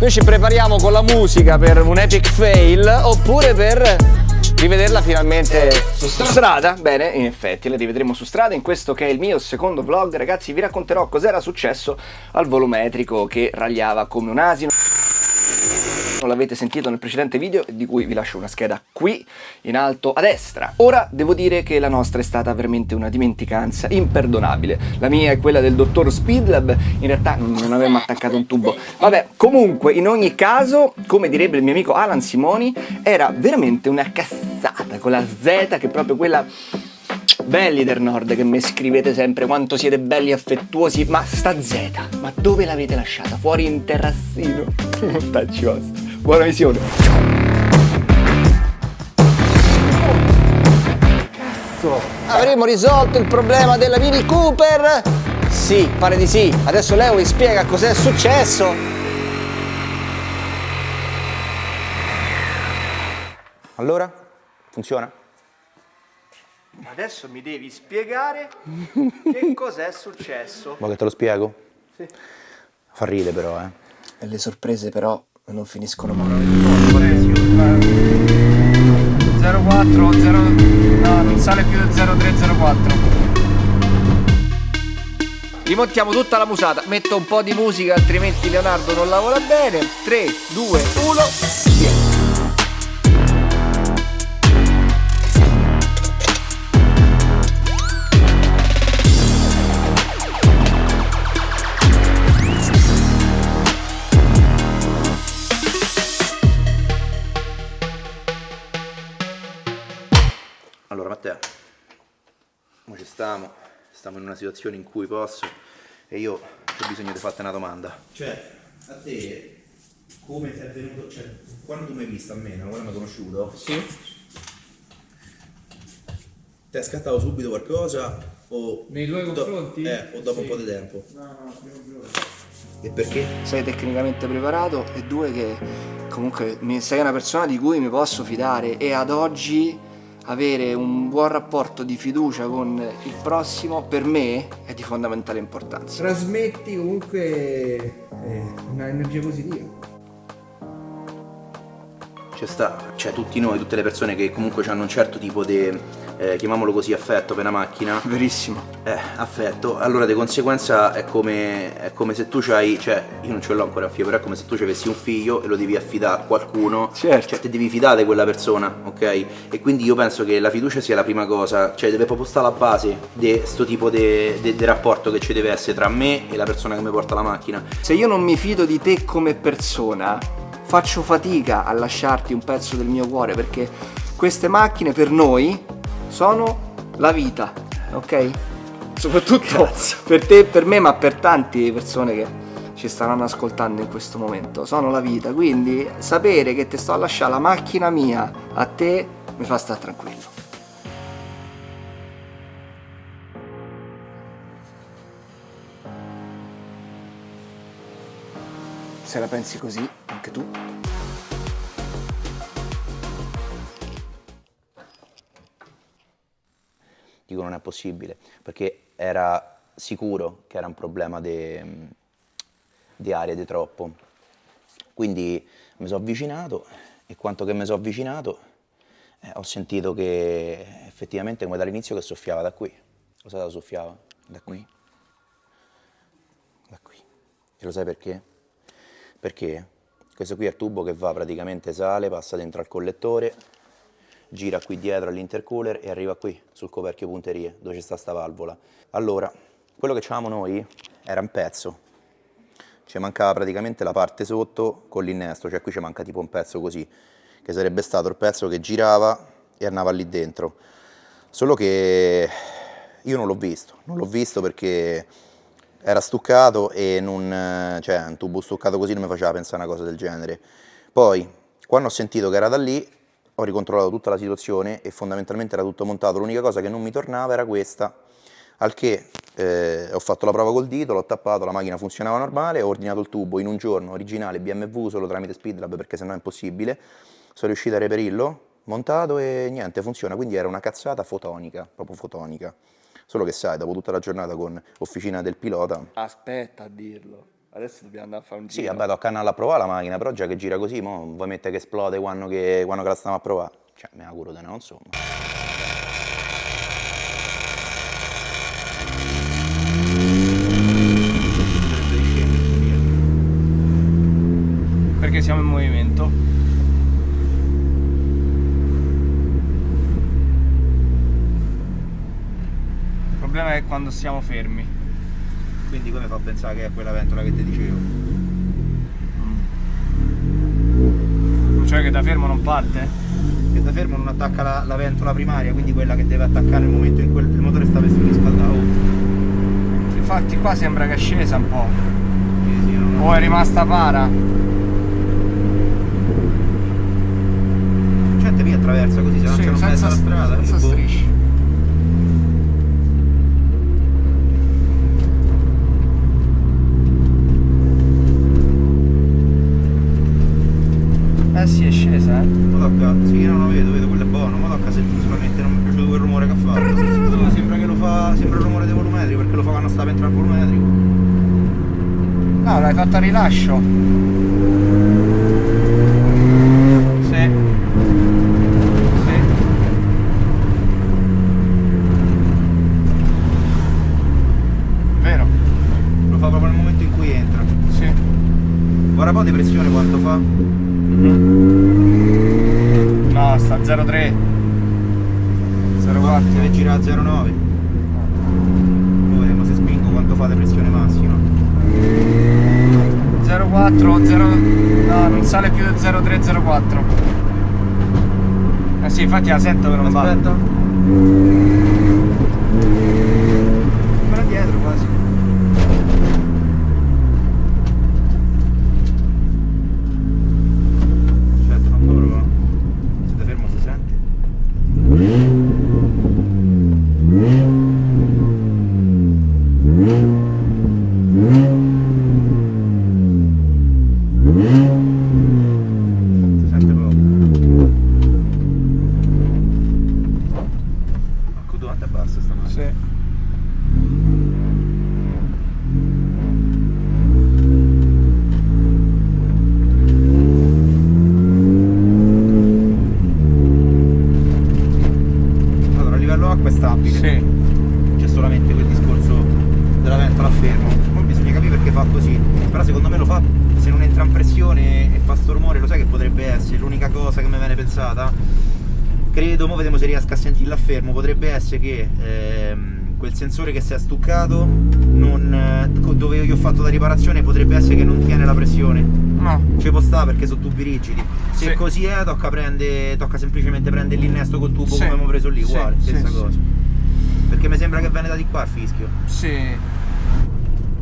Noi ci prepariamo con la musica per un epic fail oppure per rivederla finalmente su strada. Bene, in effetti la rivedremo su strada in questo che è il mio secondo vlog. Ragazzi vi racconterò cos'era successo al volumetrico che ragliava come un asino l'avete sentito nel precedente video di cui vi lascio una scheda qui in alto a destra. Ora devo dire che la nostra è stata veramente una dimenticanza imperdonabile. La mia è quella del dottor Speedlab, in realtà non avevamo attaccato un tubo. Vabbè, comunque in ogni caso, come direbbe il mio amico Alan Simoni, era veramente una cazzata con la Z che è proprio quella Belli del nord che mi scrivete sempre quanto siete belli e affettuosi, ma sta Z, ma dove l'avete lasciata? Fuori in terrazzino? Tacci vostri. Buona visione. Cazzo. Avremo risolto il problema della Mini Cooper? Sì, pare di sì. Adesso Leo vi spiega cos'è successo. Allora? Funziona? Adesso mi devi spiegare che cos'è successo. Vuoi che te lo spiego? Sì. Fa ridere però, eh. E le sorprese però non finiscono mai. 04, 0, no, non sale più del 0304. Rimontiamo tutta la musata, metto un po' di musica altrimenti Leonardo non lavora bene. 3, 2, 1, via. Stiamo, stiamo in una situazione in cui posso e io ho bisogno di farti una domanda. Cioè, a te come ti è venuto, cioè, quando tu mi hai visto a me, quando mi hai conosciuto? Sì. Ti è scattato subito qualcosa o... Nei tuoi confronti? Eh, o dopo sì. un po' di tempo? No, no, prima o E perché? Sei tecnicamente preparato e due che comunque sei una persona di cui mi posso fidare e ad oggi avere un buon rapporto di fiducia con il prossimo per me è di fondamentale importanza. Trasmetti comunque eh, un'energia positiva. C'è sta, cioè tutti noi, tutte le persone che comunque hanno un certo tipo di eh, chiamiamolo così, affetto per una macchina. Verissimo. Eh, affetto. Allora di conseguenza è come, è come se tu c'hai, cioè io non ce l'ho ancora un figlio, però è come se tu avessi un figlio e lo devi affidare a qualcuno. Certo. Cioè ti devi fidare di quella persona, ok? E quindi io penso che la fiducia sia la prima cosa, cioè deve proprio stare alla base di questo tipo di rapporto che ci deve essere tra me e la persona che mi porta la macchina. Se io non mi fido di te come persona, faccio fatica a lasciarti un pezzo del mio cuore perché queste macchine per noi sono la vita, ok? Soprattutto Cazzo. per te per me, ma per tante persone che ci staranno ascoltando in questo momento. Sono la vita, quindi sapere che ti sto a lasciare la macchina mia a te mi fa stare tranquillo. Se la pensi così, anche tu, dico non è possibile, perché era sicuro che era un problema di, aria di troppo. Quindi mi sono avvicinato e quanto che mi sono avvicinato eh, ho sentito che effettivamente come dall'inizio che soffiava da qui. Lo sai da soffiava? Da qui. Da qui. E lo sai perché? Perché questo qui è il tubo che va praticamente sale, passa dentro al collettore gira qui dietro all'intercooler e arriva qui sul coperchio punterie dove c'è sta sta valvola. Allora, quello che avevamo noi era un pezzo, ci mancava praticamente la parte sotto con l'innesto, cioè qui ci manca tipo un pezzo così, che sarebbe stato il pezzo che girava e andava lì dentro. Solo che io non l'ho visto, non l'ho visto perché era stuccato e non, cioè un tubo stuccato così non mi faceva pensare a una cosa del genere. Poi, quando ho sentito che era da lì, ho ricontrollato tutta la situazione e fondamentalmente era tutto montato, l'unica cosa che non mi tornava era questa, al che eh, ho fatto la prova col dito, l'ho tappato, la macchina funzionava normale, ho ordinato il tubo in un giorno originale BMW solo tramite Speedlab perché sennò è impossibile, sono riuscito a reperirlo, montato e niente, funziona, quindi era una cazzata fotonica, proprio fotonica. Solo che sai, dopo tutta la giornata con officina del pilota, Aspetta a dirlo. Adesso dobbiamo andare a fare un sì, giro. vabbè, tocca andare a provare la macchina, però già che gira così, mo vuoi mettere che esplode quando, che, quando che la stiamo a provare? Cioè, me auguro di no, insomma. Perché siamo in movimento. Il problema è quando siamo fermi. Quindi come fa a pensare che è quella ventola che ti dicevo? Cioè che da fermo non parte? Che da fermo non attacca la, la ventola primaria, quindi quella che deve attaccare nel momento in cui il motore sta per riscaldare. Infatti qua sembra che è scesa un po'. Sì, sì, no, no. O è rimasta para. Gente qui attraversa così, se non Sì, c'è un mezzo alla strada. senza che boh. strisce. Eh sì, è scesa, eh. Ma tocca, sì, no, lo vedo, vedo, quello è buono, ma tocca se solamente non mi è piaciuto quel rumore che ha fatto. No, sembra che lo fa, sembra il rumore dei volumetrico, perché lo fa quando sta per entrare al volumetrico. No, l'hai fatto a rilascio. Sì. Sì. Vero? Lo fa proprio nel momento in cui entra. Sì. Guarda poi di pressione quanto fa. No, sta 0,3. 0,4. Deve girare a 0,9. Poi vedremo se spingo quanto fa di pressione massima. 0,4, 0... No, non sale più del 0,3, 0,4. Eh sì, infatti la sento che non. Aspetta. Ancora dietro quasi. Perché fa così. Però secondo me lo fa se non entra in pressione e fa sto rumore, lo sai che potrebbe essere. L'unica cosa che mi viene pensata, credo, mo vediamo se riesco a sentirla fermo, potrebbe essere che ehm, quel sensore che si è stuccato, non, eh, dove io gli ho fatto la riparazione, potrebbe essere che non tiene la pressione. No. Ci può stare perché sono tubi rigidi. Se Sì. così è, tocca, prende, tocca semplicemente prendere l'innesto col tubo Sì. come abbiamo preso lì, uguale, sì, stessa cosa. Perché mi sembra che viene da di qua il fischio. Sì.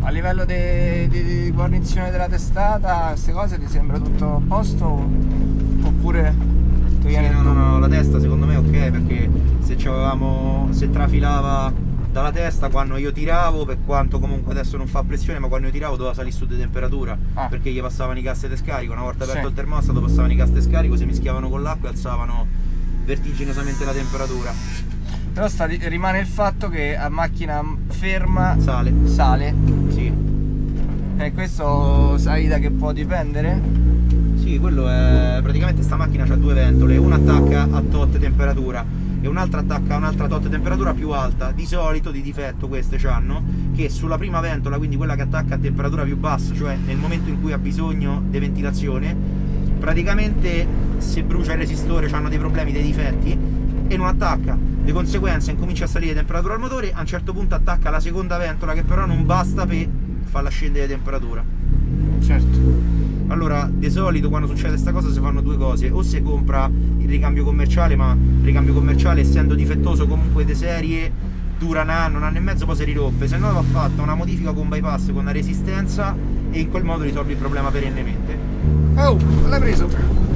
A livello di guarnizione della testata, queste cose ti sembra tutto a posto? Oppure ti Sì, no, no, no, la testa secondo me è ok perché se se trafilava dalla testa quando io tiravo, per quanto comunque adesso non fa pressione, ma quando io tiravo doveva salire su di temperatura Ah. perché gli passavano i gas di scarico, una volta aperto Sì. il termostato passavano i gas di scarico, si mischiavano con l'acqua e alzavano vertiginosamente la temperatura. Però sta- rimane il fatto che a macchina ferma Sale, sale. sì. E questo sai da che può dipendere? Sì, quello è praticamente sta macchina ha due ventole, una attacca a tot temperatura e un'altra attacca a un'altra tot temperatura più alta. Di solito di difetto queste hanno che sulla prima ventola, quindi quella che attacca a temperatura più bassa, cioè nel momento in cui ha bisogno di ventilazione, praticamente se brucia il resistore hanno dei problemi, dei difetti e non attacca. Di conseguenza incomincia a salire temperatura al motore, a un certo punto attacca la seconda ventola che però non basta per farla scendere temperatura. Certo. Allora, di solito quando succede questa cosa si fanno due cose, o si compra il ricambio commerciale, ma il ricambio commerciale essendo difettoso comunque di serie dura un anno, un anno e mezzo, poi si rirompe, se no va fatta una modifica con bypass, con una resistenza e in quel modo risolvi il problema perennemente. Oh, l'hai preso!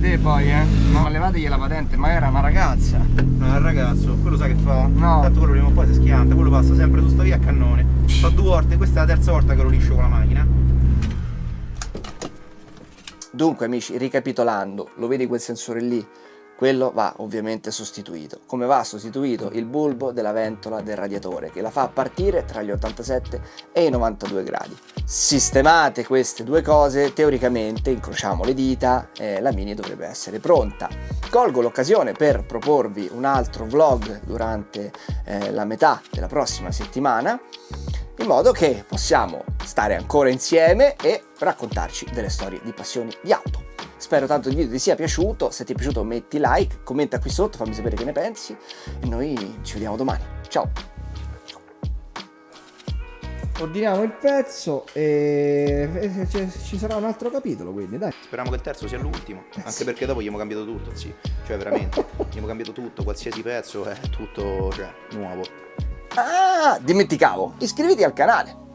Te poi, eh? Ma levategli la patente, ma era una ragazza. No, il ragazzo, quello sai che fa? No. Tanto quello prima o poi si schianta, quello passa sempre su sta via a cannone. Fa due volte, questa è la terza volta che lo liscio con la macchina. Dunque amici, ricapitolando, lo vedi quel sensore lì? Quello va ovviamente sostituito, come va sostituito il bulbo della ventola del radiatore che la fa partire tra gli 87 e i 92 gradi. Sistemate queste due cose, teoricamente, incrociamo le dita, eh, la Mini dovrebbe essere pronta. Colgo l'occasione per proporvi un altro vlog durante eh, la metà della prossima settimana in modo che possiamo stare ancora insieme e raccontarci delle storie di passioni di auto. Spero tanto il video ti sia piaciuto, se ti è piaciuto metti like, commenta qui sotto, fammi sapere che ne pensi e noi ci vediamo domani. Ciao! Ordiniamo il pezzo e ci sarà un altro capitolo quindi dai. Speriamo che il terzo sia l'ultimo, anche perché dopo gli abbiamo cambiato tutto, sì. Cioè veramente, gli abbiamo cambiato tutto, qualsiasi pezzo è tutto, cioè, nuovo. Ah, dimenticavo, iscriviti al canale.